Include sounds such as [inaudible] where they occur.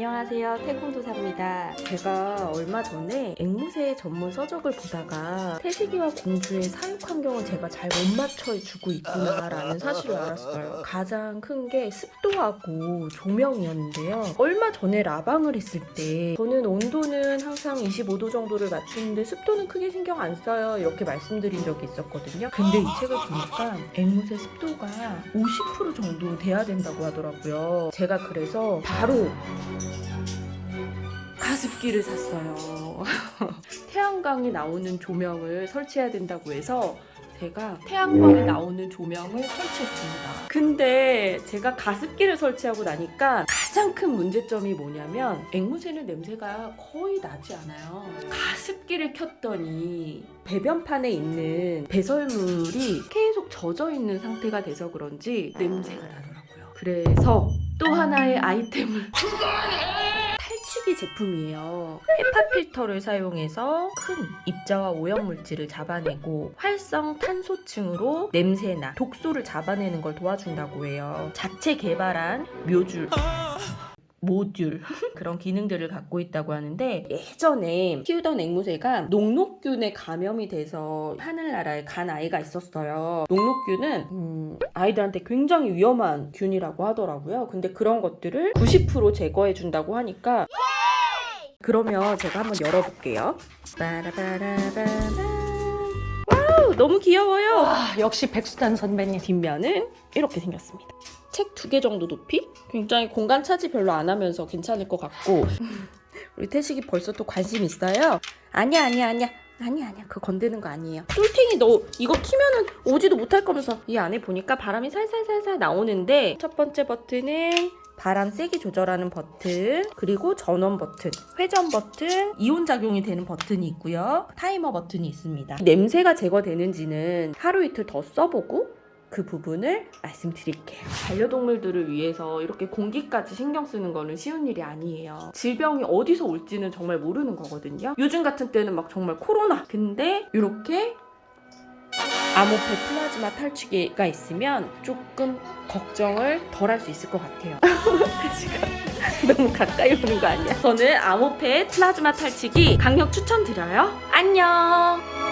안녕하세요. 태공도사입니다. 제가 얼마 전에 앵무새 전문 서적을 보다가 태식이와 공주의 사육 환경을 제가 잘 못 맞춰주고 있구나 라는 사실을 알았어요. 가장 큰 게 습도하고 조명이었는데요. 얼마 전에 라방을 했을 때 저는 온도는 항상 25도 정도를 맞추는데 습도는 크게 신경 안 써요. 이렇게 말씀드린 적이 있었거든요. 근데 이 책을 보니까 앵무새 습도가 50% 정도 돼야 된다고 하더라고요. 제가 그래서 바로 가습기를 샀어요. [laughs] 태양광이 나오는 조명을 설치해야 된다고 해서 제가 태양광이 나오는 조명을 설치했습니다. 근데 제가 가습기를 설치하고 나니까 가장 큰 문제점이 뭐냐면 앵무새는 냄새가 거의 나지 않아요. 가습기를 켰더니 배변판에 있는 배설물이 계속 젖어 있는 상태가 돼서 그런지 냄새가 나더라고요. 그래서 또 하나의 아이템을 [laughs] 탈취기 제품이에요. 헤파 필터를 사용해서 큰 입자와 오염물질을 잡아내고 활성 탄소층으로 냄새나 독소를 잡아내는 걸 도와준다고 해요. 자체 개발한 묘줄. 모듈 [laughs] 그런 기능들을 갖고 있다고 하는데 예전에 키우던 앵무새가 녹록균에 감염이 돼서 하늘나라에 간 아이가 있었어요. 녹록균은 음, 아이들한테 굉장히 위험한 균이라고 하더라고요. 근데 그런 것들을 90% 제거해 준다고 하니까 그러면 제가 한번 열어볼게요. wow 너무 귀여워요. 와, 역시 백수단 선배님. 뒷면은 이렇게 생겼습니다. 책 두 개 정도 높이? 굉장히 공간 차지 별로 안 하면서 괜찮을 것 같고. [laughs] 우리 태식이 벌써 또 관심 있어요? 아니야 아니야 아니야. 아니야 아니야. 그거 건드는 거 아니에요. 똘핑이 너 이거 키면은 오지도 못할 거면서. 이 안에 보니까 바람이 살살살살 나오는데 첫 번째 버튼은 바람 세기 조절하는 버튼 그리고 전원 버튼 회전 버튼 이온 작용이 되는 버튼이 있고요. 타이머 버튼이 있습니다. 냄새가 제거되는지는 하루 이틀 더 써보고 그 부분을 말씀드릴게요. 반려동물들을 위해서 이렇게 공기까지 신경 쓰는 거는 쉬운 일이 아니에요. 질병이 어디서 올지는 정말 모르는 거거든요. 요즘 같은 때는 막 정말 코로나. 근데 이렇게 암호폐 플라즈마 탈취기가 있으면 조금 걱정을 덜 할 수 있을 것 같아요. [laughs] 지금 너무 가까이 오는 거 아니야? 저는 암호폐 플라즈마 탈취기 강력 추천드려요. 안녕!